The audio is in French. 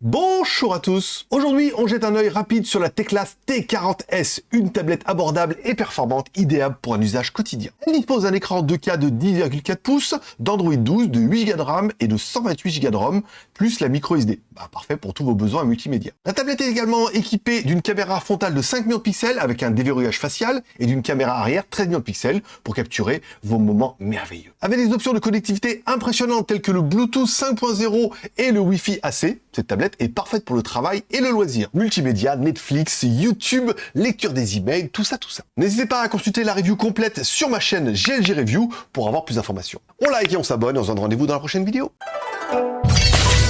bom Bonjour à tous Aujourd'hui, on jette un œil rapide sur la Teclas T40S, une tablette abordable et performante, idéale pour un usage quotidien. Elle dispose d'un écran 2K de 10,4 pouces, d'Android 12, de 8Go de RAM et de 128Go de ROM, plus la micro SD. Bah, parfait pour tous vos besoins multimédia. La tablette est également équipée d'une caméra frontale de 5 millions de pixels avec un déverrouillage facial et d'une caméra arrière 13 millions de pixels pour capturer vos moments merveilleux. Avec des options de connectivité impressionnantes telles que le Bluetooth 5.0 et le Wi-Fi AC, cette tablette est parfaite le travail et le loisir. Multimédia, Netflix, YouTube, lecture des emails, tout ça, tout ça. N'hésitez pas à consulter la review complète sur ma chaîne GLG Review pour avoir plus d'informations. On like et on s'abonne et on se donne rendez-vous dans la prochaine vidéo.